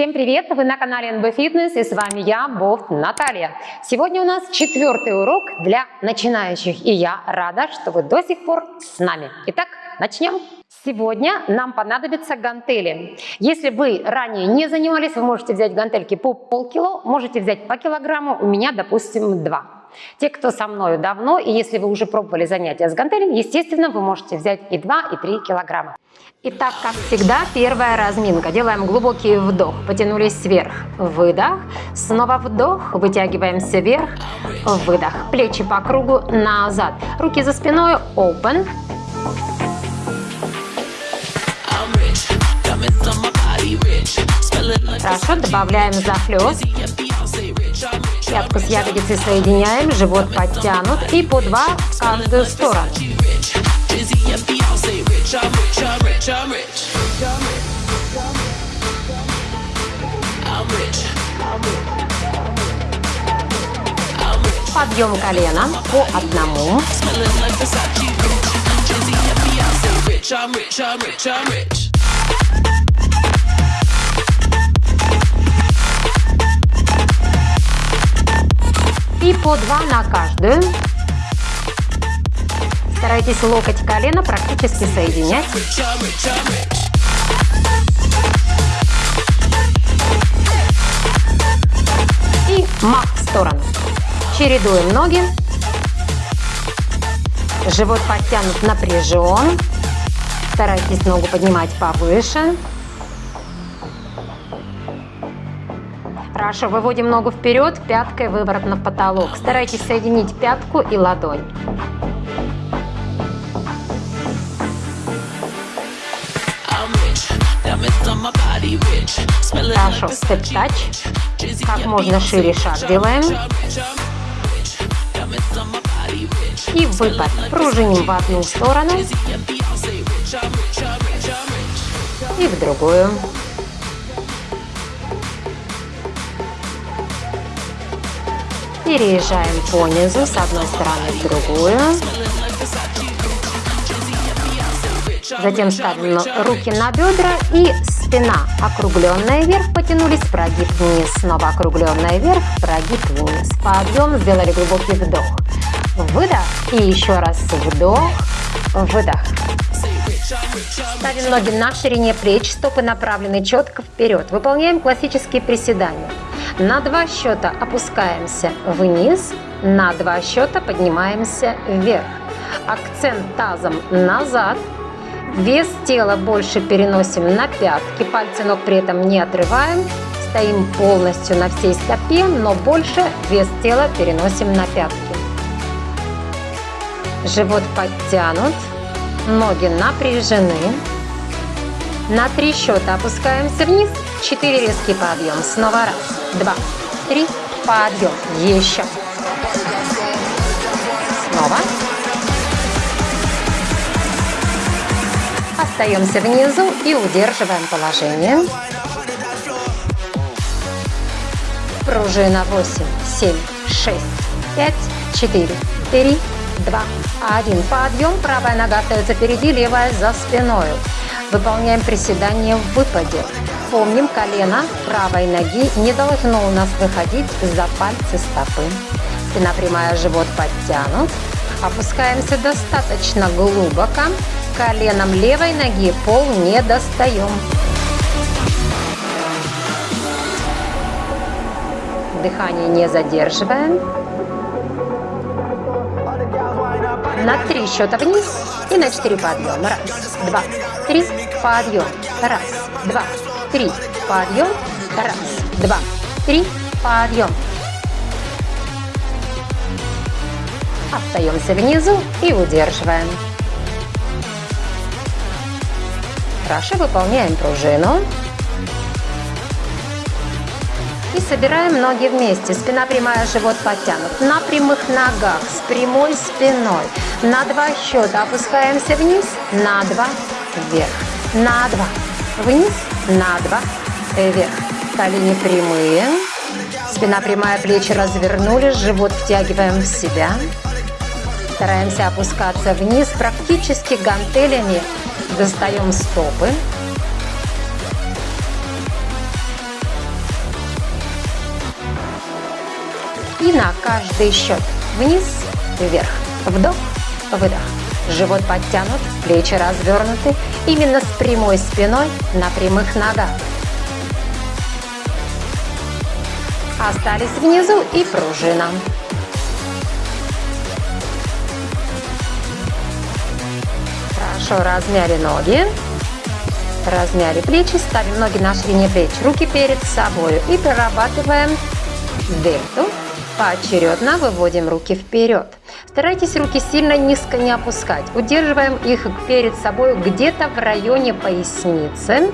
Всем привет! Вы на канале NB Fitness и с вами я, Бофт Наталья. Сегодня у нас четвертый урок для начинающих и я рада, что вы до сих пор с нами. Итак, начнем. Сегодня нам понадобятся гантели. Если вы ранее не занимались, вы можете взять гантельки по полкило, можете взять по килограмму, у меня, допустим, два. Те, кто со мной давно, и если вы уже пробовали занятия с гантелями, естественно, вы можете взять и 2, и 3 килограмма. Итак, как всегда, первая разминка. Делаем глубокий вдох, потянулись вверх, выдох, снова вдох, вытягиваемся вверх, выдох, плечи по кругу, назад, руки за спиной, open. Хорошо, добавляем захлест. Пятку с ягодицей соединяем, живот подтянут и по два в каждую сторону. Подъем колена по одному. I'm rich, I'm rich, I'm rich. И по два на каждую. Старайтесь локоть колено практически соединять. И мах в сторону. Чередуем ноги. Живот подтянут, напряжен. Старайтесь ногу поднимать повыше. Хорошо, выводим ногу вперед, пяткой выворот на потолок. Старайтесь соединить пятку и ладонь. Хорошо, степ-тач. Как можно шире шаг делаем. И выпад. Пружиним в одну сторону. И в другую. Переезжаем по низу с одной стороны в другую. Затем ставим руки на бедра и спина округленная вверх, потянулись, прогиб вниз, снова округленная вверх, прогиб вниз. Подъем, сделали глубокий вдох. Выдох и еще раз вдох, выдох. Ставим ноги на ширине плеч, стопы направлены четко вперед. Выполняем классические приседания. На два счета опускаемся вниз, на два счета поднимаемся вверх. Акцент тазом назад. Вес тела больше переносим на пятки, пальцы ног при этом не отрываем. Стоим полностью на всей стопе, но больше вес тела переносим на пятки. Живот подтянут, ноги напряжены. На три счета опускаемся вниз, четыре резкий подъем. Снова раз, два, три, подъем. Еще. Снова. Остаемся внизу и удерживаем положение. Пружина 8, 7, 6, 5, 4, 3, 2, 1. Подъем. Правая нога остается впереди, левая за спиной. Выполняем приседание в выпаде. Помним, колено правой ноги не должно у нас выходить за пальцы стопы. Спина прямая, живот подтянут. Опускаемся достаточно глубоко. Коленом левой ноги пол не достаем. Дыхание не задерживаем. На три счета вниз и на четыре подъем. Раз, два, три, подъем. Раз, два, три, подъем. Раз, два, три, подъем. Остаемся внизу и удерживаем. Хорошо, выполняем пружину. И собираем ноги вместе. Спина прямая, живот подтянут. На прямых ногах, с прямой спиной. На два счета опускаемся вниз, на два вверх, на два вниз, на два, э, вверх. Колени прямые, спина прямая, плечи развернули, живот втягиваем в себя. Стараемся опускаться вниз, практически гантелями достаем стопы. И на каждый счет вниз, вверх, вдох, выдох. Живот подтянут, плечи развернуты, именно с прямой спиной на прямых ногах. Остались внизу и пружина. Хорошо размяли ноги. Размяли плечи, ставим ноги на ширине плеч, руки перед собой и прорабатываем дельту. Поочередно выводим руки вперед. Старайтесь руки сильно низко не опускать. Удерживаем их перед собой где-то в районе поясницы.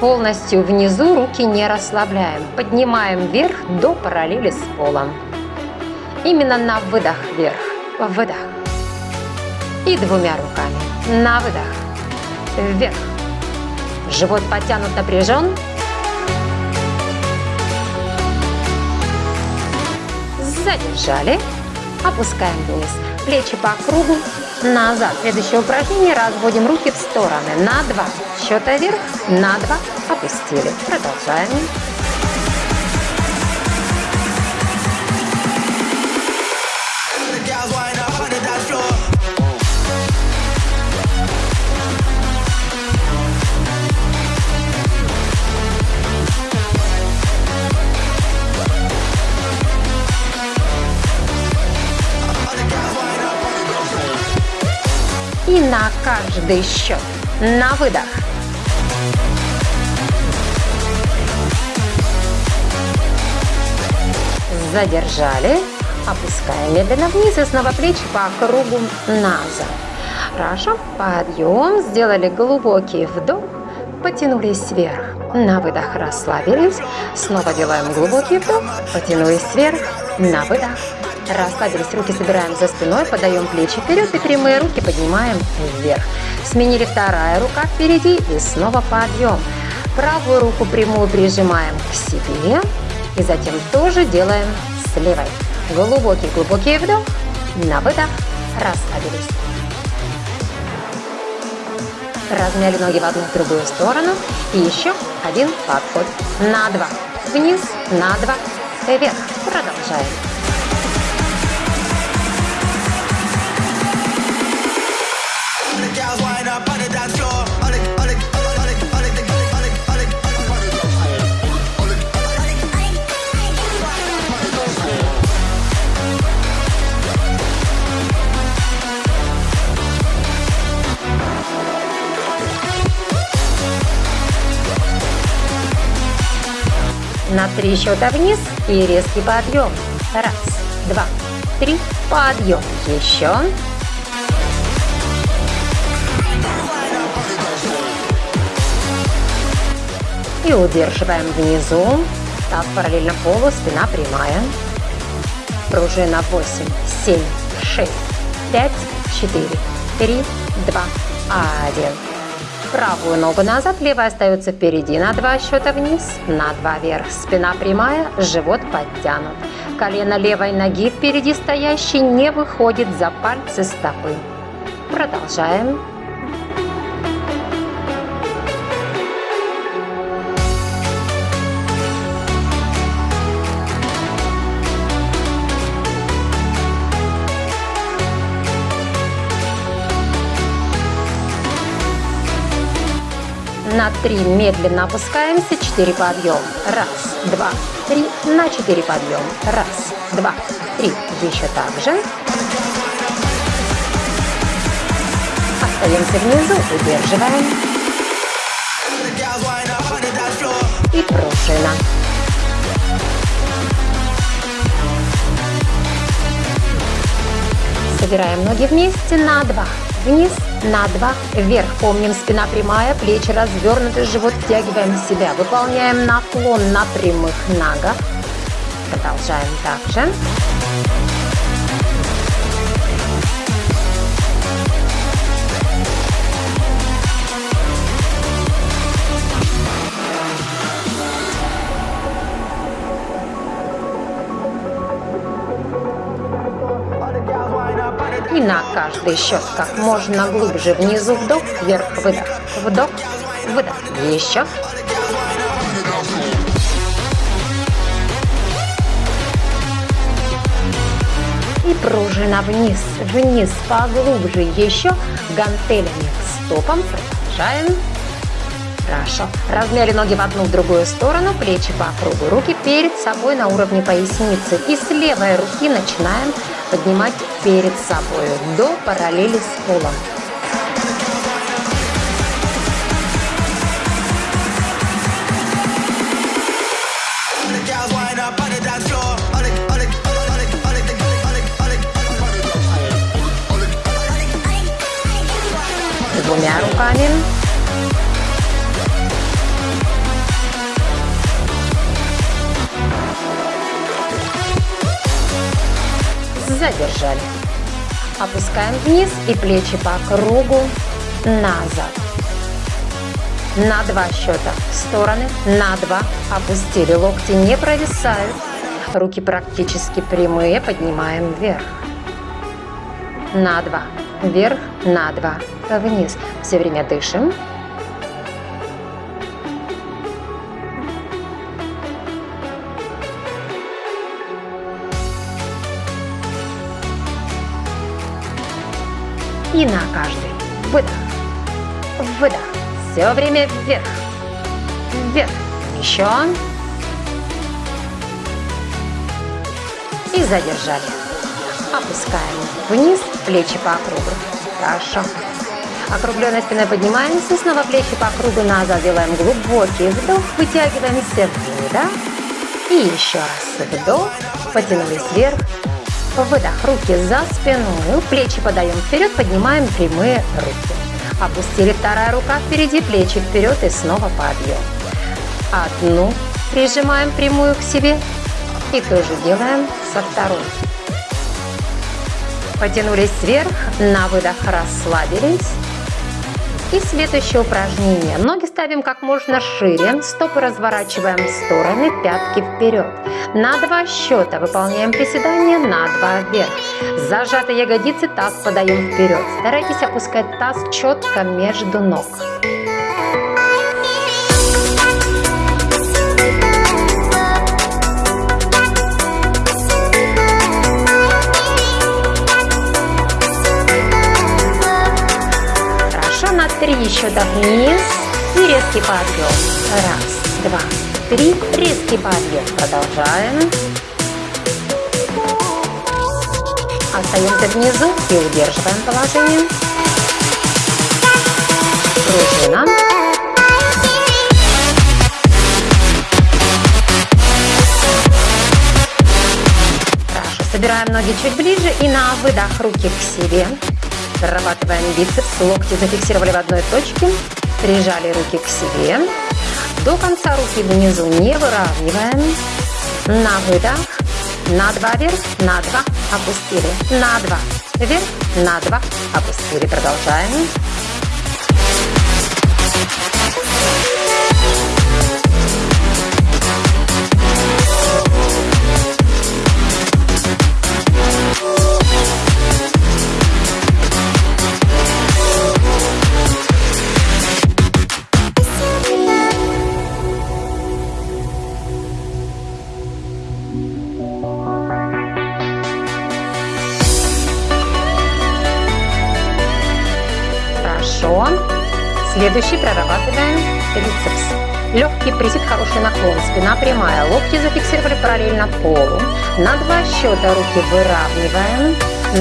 Полностью внизу руки не расслабляем. Поднимаем вверх до параллели с полом. Именно на выдох вверх. Выдох. И двумя руками. На выдох. Вверх. Живот подтянут, напряжен. Задержали. Опускаем вниз. Плечи по кругу. Назад. Следующее упражнение. Разводим руки в стороны. На два. Счета вверх. На два. Опустили. Продолжаем. На каждый счет. На выдох. Задержали. Опускаем медленно вниз и снова плечи по кругу назад. Хорошо. Подъем. Сделали глубокий вдох. Потянулись вверх. На выдох расслабились. Снова делаем глубокий вдох. Потянулись вверх. На выдох Расслабились, руки собираем за спиной, подаем плечи вперед и прямые руки поднимаем вверх. Сменили вторая рука впереди и снова подъем. Правую руку прямую прижимаем к себе и затем тоже делаем с левой. Глубокий-глубокий вдох, на выдох, расслабились. Размяли ноги в одну и другую сторону. И еще один подход. На два. Вниз, на два. Вверх. Продолжаем. На три счета вниз и резкий подъем. Раз, два, три, подъем. Еще. И удерживаем внизу. Таз параллельно полу, спина прямая. Пружина 8, 7, 6, 5, 4, 3, 2, 1. Правую ногу назад, левая остается впереди. На два счета вниз, на два вверх. Спина прямая, живот подтянут. Колено левой ноги впереди стоящей не выходит за пальцы стопы. Продолжаем. На три медленно опускаемся. Четыре подъем. Раз, два, три. На четыре подъем. Раз, два, три. Еще так же. Остаемся внизу. Удерживаем. И пружина. Собираем ноги вместе на два. Вниз, на два, вверх. Помним, спина прямая, плечи развернуты, живот втягиваем в себя. Выполняем наклон на прямых ногах. Продолжаем также. Каждый счет как можно глубже внизу вдох, вверх, выдох, вдох, выдох. Еще. пружина вниз, вниз, поглубже еще, гантелями к стопам, продолжаем. Хорошо. Размяли ноги в одну, в другую сторону, плечи по кругу, руки перед собой на уровне поясницы. И с левой руки начинаем поднимать перед собой до параллели с полом. Двумя руками. Задержали. Опускаем вниз и плечи по кругу назад. На два счета в стороны, на два опустили. Локти не провисают. Руки практически прямые, поднимаем вверх. На два, вверх, на два, вниз. Все время дышим. И на каждый выдох, выдох. Все время вверх, вверх. Еще. И задержали. Опускаем вниз, плечи по кругу. Хорошо. Округленной спиной поднимаемся, снова плечи по кругу назад, делаем глубокий вдох, вытягиваемся выдох. И еще раз вдох, потянулись вверх, Выдох, руки за спиной, плечи подаем вперед, поднимаем прямые руки. Опустили вторая рука впереди, плечи вперед и снова подъем. Одну прижимаем прямую к себе и тоже делаем со второй. Потянулись вверх, на выдох расслабились. И следующее упражнение. Ноги ставим как можно шире, стопы разворачиваем в стороны, пятки вперед. На два счета выполняем приседание, на два вверх. Зажатые ягодицы, таз подаем вперед. Старайтесь опускать таз четко между ног. Три счета вниз и резкий подъем. Раз, два, три. Резкий подъем. Продолжаем. Остаемся внизу и удерживаем положение. Пружина. Хорошо. Собираем ноги чуть ближе и на выдох руки к себе. Прорабатываем бицепс, локти зафиксировали в одной точке, прижали руки к себе. До конца руки внизу не выравниваем. На выдох, на два вверх, на два опустили, на два вверх, на два опустили. Продолжаем. Следующий прорабатываем трицепс. Легкий присед, хороший наклон, спина прямая, локти зафиксировали параллельно полу. На два счета руки выравниваем,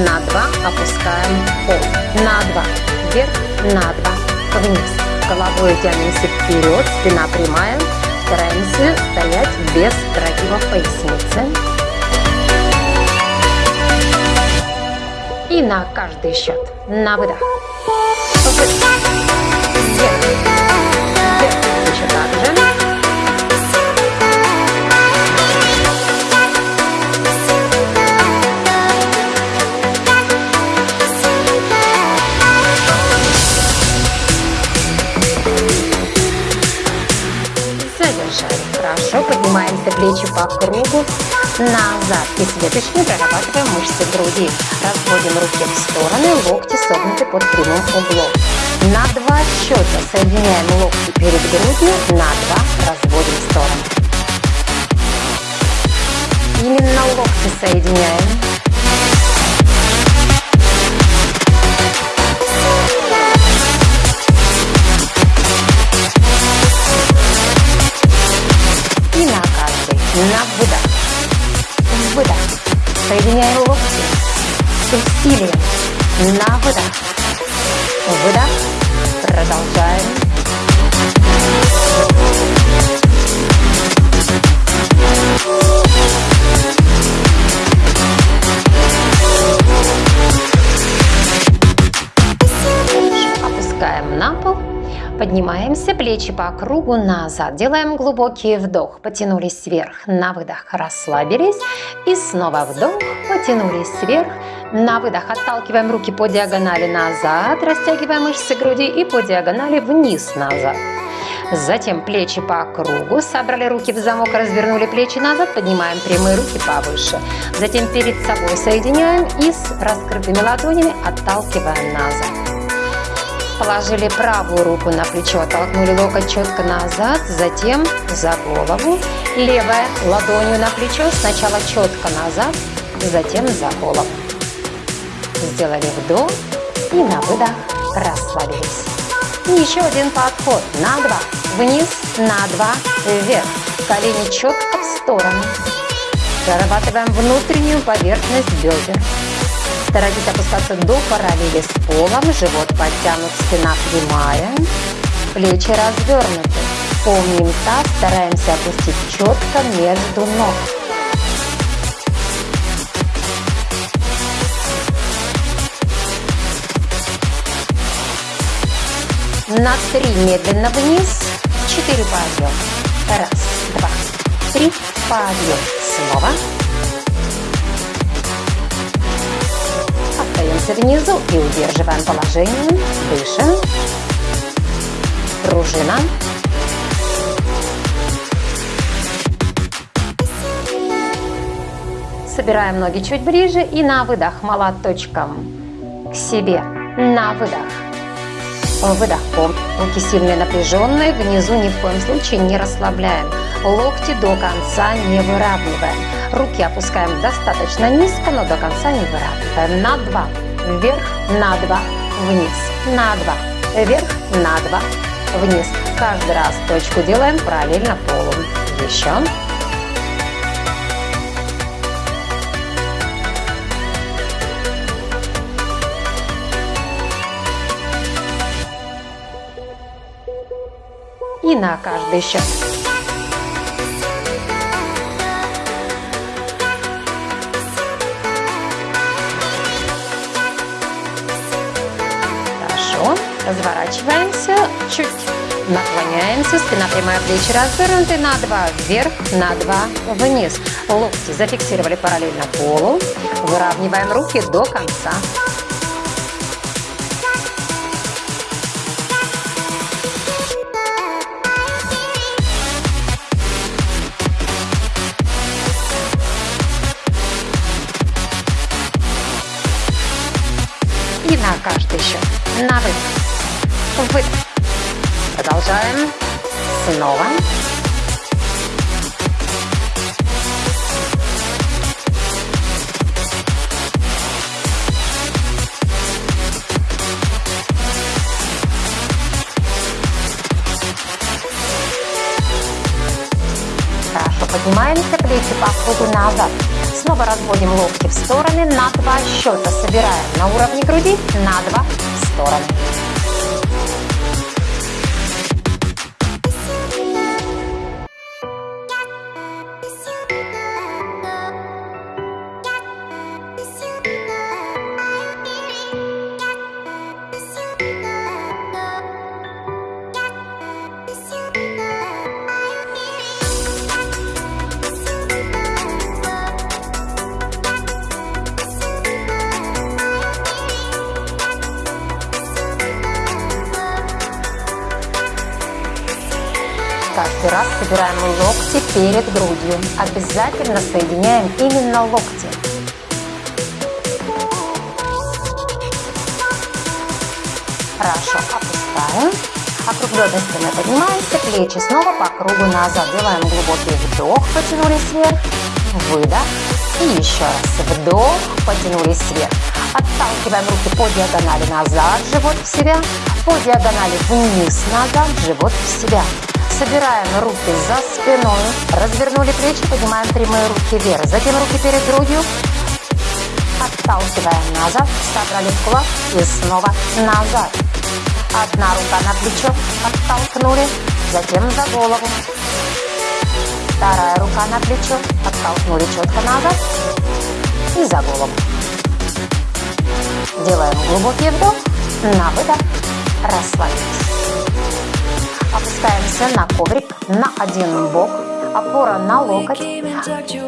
на два опускаем пол. На два вверх, на два вниз. Головой тянемся вперед, спина прямая. Стараемся стоять без прогибов поясницы. И на каждый счет. На. Выдох. Поднимаемся плечи по кругу назад. И следующими прорабатываем мышцы груди. Разводим руки в стороны, локти согнуты под прямым углом. На два счета соединяем локти перед грудью, на два разводим в стороны. Именно локти соединяем. Соединяем локти с усилием. На выдох. Выдох. Продолжаем. Поднимаемся, плечи по кругу назад. Делаем глубокий вдох. Потянулись вверх. На выдох расслабились. И снова вдох. Потянулись вверх. На выдох отталкиваем руки по диагонали назад. Растягиваем мышцы груди и по диагонали вниз назад. Затем плечи по кругу. Собрали руки в замок, развернули плечи назад. Поднимаем прямые руки повыше. Затем перед собой соединяем и с раскрытыми ладонями отталкиваем назад. Положили правую руку на плечо, оттолкнули локоть четко назад, затем за голову. Левая ладонью на плечо, сначала четко назад, затем за голову. Сделали вдох и на выдох расслабились. еще один подход. На два. Вниз, на два, вверх. Колени четко в сторону. Прорабатываем внутреннюю поверхность бедер. Старайтесь опускаться до параллели с полом, живот подтянут, спина прямая, плечи развернуты. Помним таз, стараемся опустить четко между ног. На три медленно вниз, четыре подъем. Раз, два, три, подъем. Снова. Остаемся внизу и удерживаем положение. Дышим. Пружина. Собираем ноги чуть ближе и на выдох молоточком к себе. На выдох. Выдох. Руки сильные напряженные. Внизу ни в коем случае не расслабляем. Локти до конца не выравниваем. Руки опускаем достаточно низко, но до конца не выравниваем. На два. Вверх, на два. Вниз. На два. Вверх, на два. Вниз. Каждый раз точку делаем параллельно полу. Еще. И на каждый счет. Разворачиваемся, чуть наклоняемся, спина прямая, плечи развернуты на два вверх, на два вниз. Локти зафиксировали параллельно полу. Выравниваем руки до конца. Снова. Хорошо, поднимаемся, плечи по кругу назад. Снова разводим локти в стороны на два счета. Собираем на уровне груди на два стороны. Перед грудью. Обязательно соединяем именно локти. Хорошо, опускаем. Округленной спиной поднимаемся, плечи снова по кругу назад. Делаем глубокий вдох, потянулись вверх, выдох. И еще раз вдох, потянулись вверх. Отталкиваем руки по диагонали назад, живот в себя, по диагонали вниз, назад, живот в себя. Собираем руки за спиной, развернули плечи, поднимаем прямые руки вверх. Затем руки перед грудью, Отталкиваем назад, собрали в кулак и снова назад. Одна рука на плечо, оттолкнули, затем за голову. Вторая рука на плечо, оттолкнули четко назад и за голову. Делаем глубокий вдох, на выдох, расслабились. Опускаемся на коврик на один бок, опора на локоть.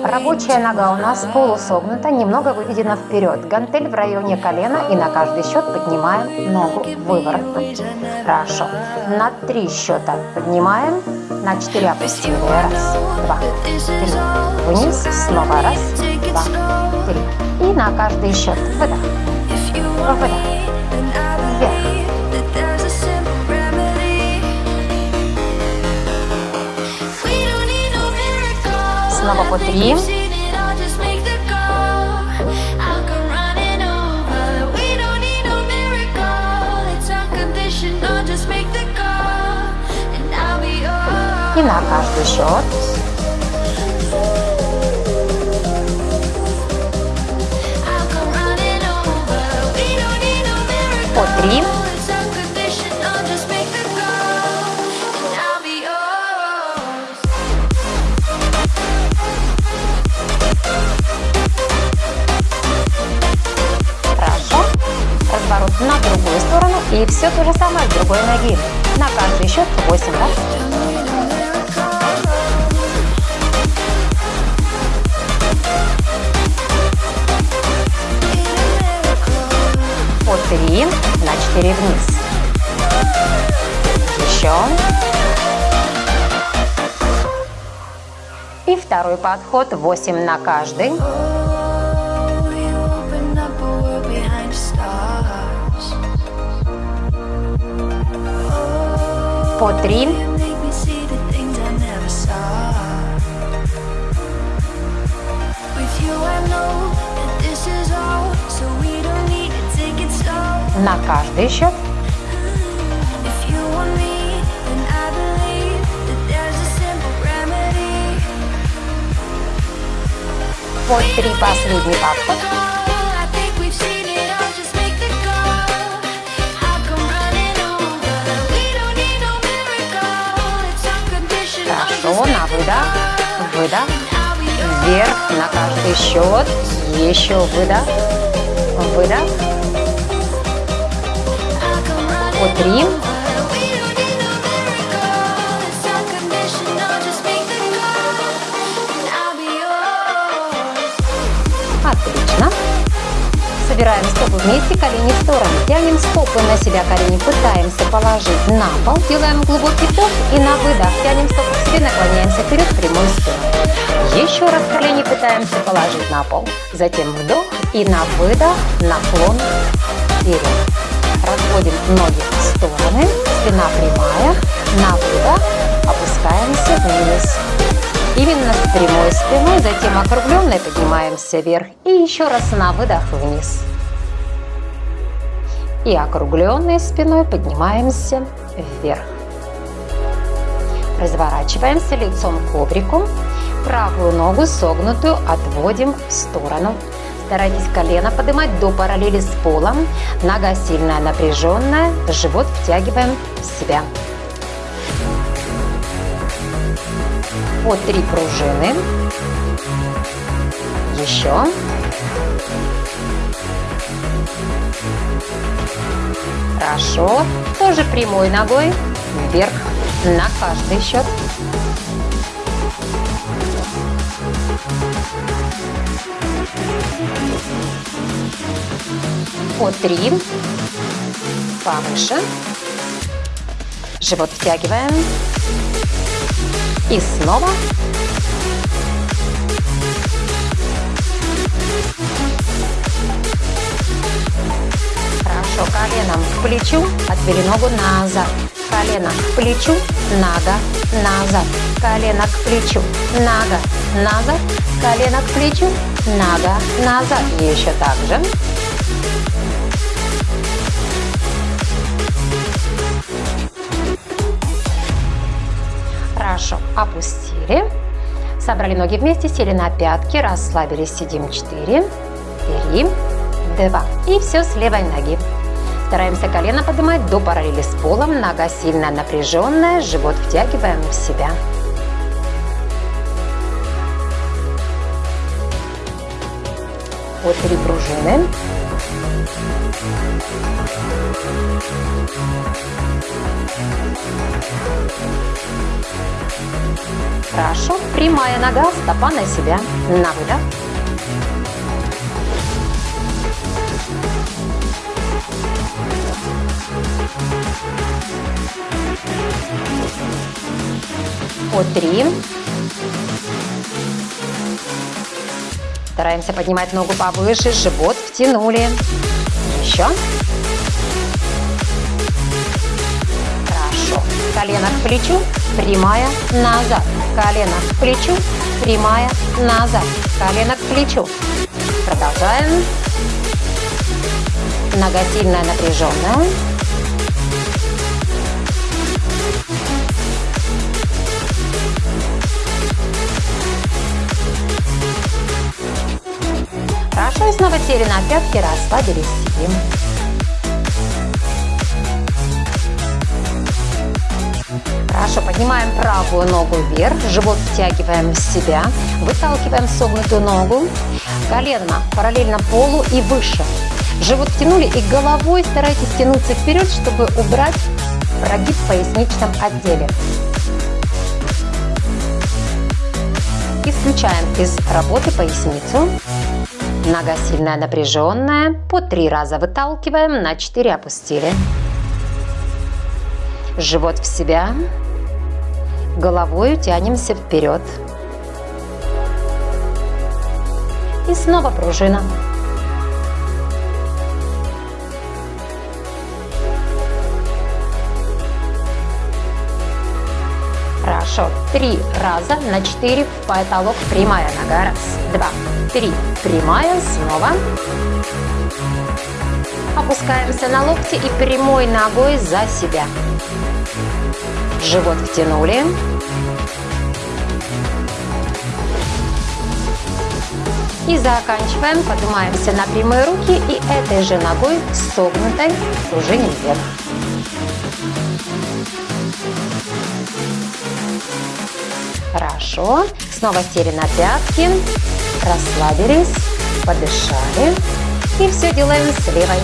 Рабочая нога у нас полусогнута, немного выведена вперед. Гантель в районе колена и на каждый счет поднимаем ногу выворотно. Хорошо. На три счета поднимаем, на четыре опустили. Раз, два, три. Вниз, снова раз, два, три. И на каждый счет выдох, выдох, По три. И на каждый счет. По три. На другую сторону и все то же самое с другой ноги. На каждый счет 8 раз. По 3 на 4 вниз. Еще. И второй подход 8 на каждый. По три. На каждый счет. По три последний подход. Выдох, выдох, вверх на каждый счет, еще выдох, выдох, по три, Собираем стопы вместе, колени в сторону. Тянем стопы на себя, колени пытаемся положить на пол. Делаем глубокий вдох и на выдох. Тянем стопы к себе, наклоняемся вперед, прямой спину. Еще раз колени пытаемся положить на пол. Затем вдох и на выдох, наклон вперед. Разводим ноги в стороны, спина прямая. На выдох опускаемся вниз. Именно прямой спиной, затем округленной поднимаемся вверх и еще раз на выдох вниз. И округленной спиной поднимаемся вверх. Разворачиваемся лицом к коврику. Правую ногу согнутую отводим в сторону. Старайтесь колено поднимать до параллели с полом. Нога сильная, напряженная. Живот втягиваем в себя. По три пружины. Еще. Хорошо. Тоже прямой ногой вверх на каждый счет. По три. Повыше. Живот втягиваем. И снова. Хорошо, коленом к плечу, отвели ногу назад. Колено к плечу, нога назад. Колено к плечу, нога назад. Колено к плечу, нога назад. Еще так же. Опустили. Собрали ноги вместе, сели на пятки, расслабились, сидим 4, 3, два. И все с левой ноги. Стараемся колено поднимать до параллели с полом. Нога сильно напряженная, живот втягиваем в себя. По три пружины. Хорошо. Прямая нога, стопа на себя. На выдох. По три. Стараемся поднимать ногу повыше, живот втянули. Еще. Хорошо. Колено к плечу, прямая, назад. Колено к плечу, прямая, назад. Колено к плечу. Продолжаем. Нога сильная, напряженная. Хорошо, и снова сели на пятки, расслабились, сидим. Хорошо, поднимаем правую ногу вверх, живот втягиваем в себя, выталкиваем согнутую ногу, колено параллельно полу и выше. Живот втянули и головой старайтесь тянуться вперед, чтобы убрать прогиб в поясничном отделе. Исключаем из работы поясницу. Нога сильная, напряженная. По три раза выталкиваем, на четыре опустили. Живот в себя. Головой тянемся вперед. И снова пружина. Хорошо. Три раза на четыре в потолок. Прямая нога. Раз, два, три. Прямая. Снова. Опускаемся на локти и прямой ногой за себя. Живот втянули. И заканчиваем. Поднимаемся на прямые руки и этой же ногой согнутой пружиним вверх. Хорошо. Снова сели на пятки, расслабились, подышали. И все делаем с левой.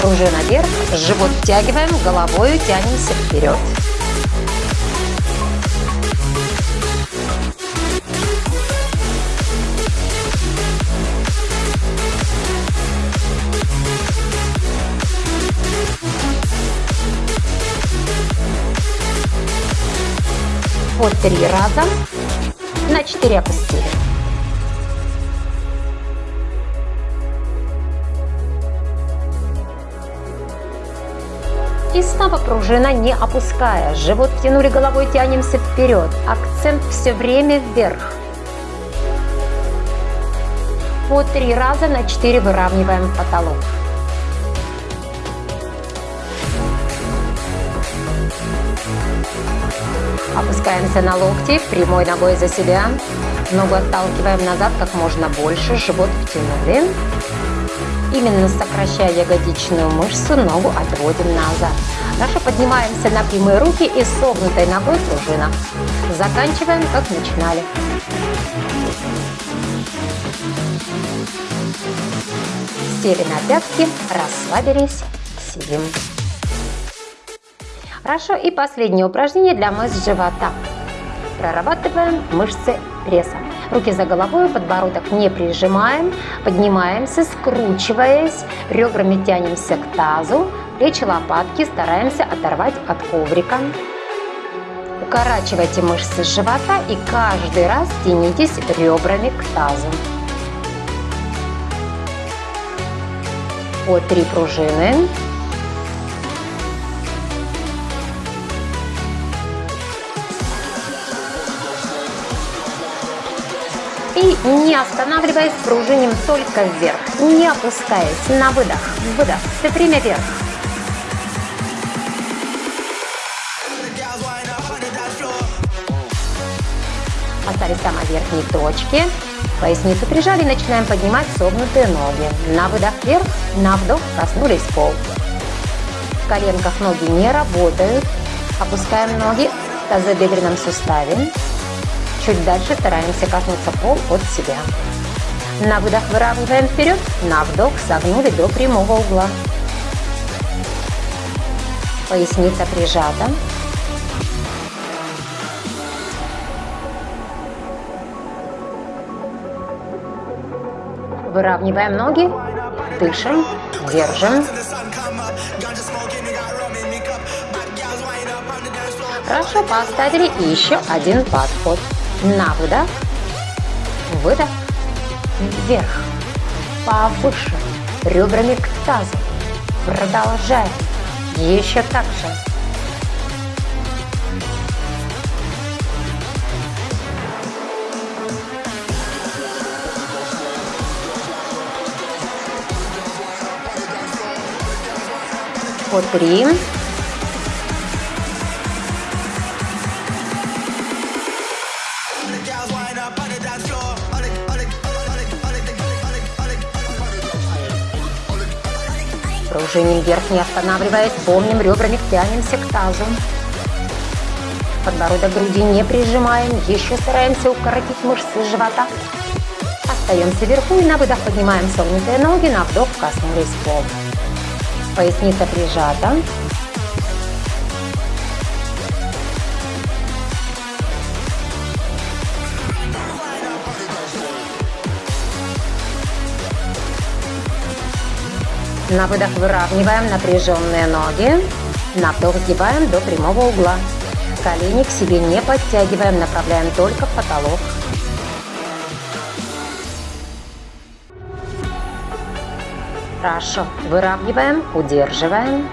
Пружина вверх, живот втягиваем, головой тянемся вперед. По три раза на 4 опустили. И снова пружина не опуская. Живот тянули головой, тянемся вперед. Акцент все время вверх. По три раза на 4 выравниваем потолок. Опускаемся на локти, прямой ногой за себя. Ногу отталкиваем назад как можно больше, живот втянули. Именно сокращая ягодичную мышцу, ногу отводим назад. Дальше поднимаемся на прямые руки и согнутой ногой пружина. Заканчиваем, как начинали. Сели на пятки, расслабились, сидим. Хорошо, и последнее упражнение для мышц живота. Прорабатываем мышцы пресса. Руки за головой, подбородок не прижимаем, поднимаемся, скручиваясь, ребрами тянемся к тазу, плечи, лопатки стараемся оторвать от коврика. Укорачивайте мышцы живота и каждый раз тянитесь ребрами к тазу. По три пружины. Не останавливаясь, пружиним только вверх, не опускаясь. На выдох, выдох, все время вверх. Остались самой верхней точке. Поясницу прижали, начинаем поднимать согнутые ноги. На выдох вверх, на вдох коснулись пол. В коленках ноги не работают. Опускаем ноги в тазобедренном суставе. Чуть дальше стараемся коснуться пол от себя. На выдох выравниваем вперед, на вдох согнули до прямого угла. Поясница прижата. Выравниваем ноги, дышим, держим. Хорошо, поставили еще один подход. На выдох, выдох, вверх, повыше, ребрами к тазу. Продолжаем. Еще так же. По три. Пружиним вверх, не останавливаясь, помним, ребрами тянемся к тазу. Подбородок груди не прижимаем, еще стараемся укоротить мышцы живота. Остаемся вверху и на выдох поднимаем согнутые ноги, на вдох коснулись пол. Поясница прижата. На выдох выравниваем напряженные ноги. На вдох сгибаем до прямого угла. Колени к себе не подтягиваем, направляем только в потолок. Хорошо. Выравниваем, удерживаем.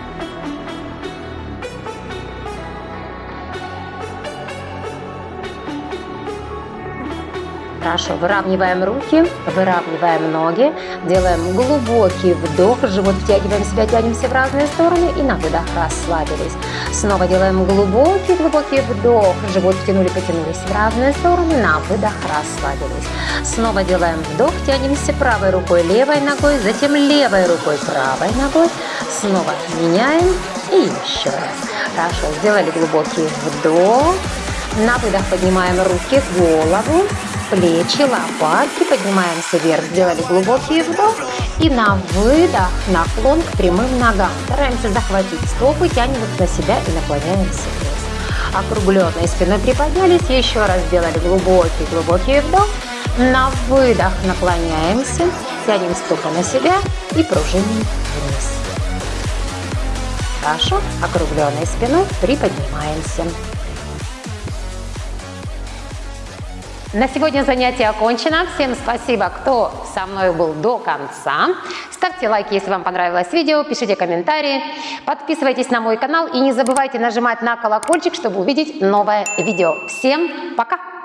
Хорошо, выравниваем руки, выравниваем ноги, делаем глубокий вдох, живот втягиваем себя, тянемся в разные стороны и на выдох расслабились. Снова делаем глубокий-глубокий вдох, живот втянули, потянулись в разные стороны, на выдох расслабились. Снова делаем вдох, тянемся правой рукой, левой ногой, затем левой рукой, правой ногой. Снова меняем и еще раз. Хорошо, сделали глубокий вдох. На выдох поднимаем руки, голову, плечи, лопатки, поднимаемся вверх, сделали глубокий вдох и на выдох наклон к прямым ногам. Стараемся захватить стопы, тянем их на себя и наклоняемся вниз. Округленной спиной приподнялись, еще раз сделали глубокий-глубокий вдох. На выдох наклоняемся, тянем стопы на себя и пружиним вниз. Хорошо, округленной спиной приподнимаемся. На сегодня занятие окончено. Всем спасибо, кто со мной был до конца. Ставьте лайки, если вам понравилось видео, пишите комментарии, подписывайтесь на мой канал и не забывайте нажимать на колокольчик, чтобы увидеть новое видео. Всем пока!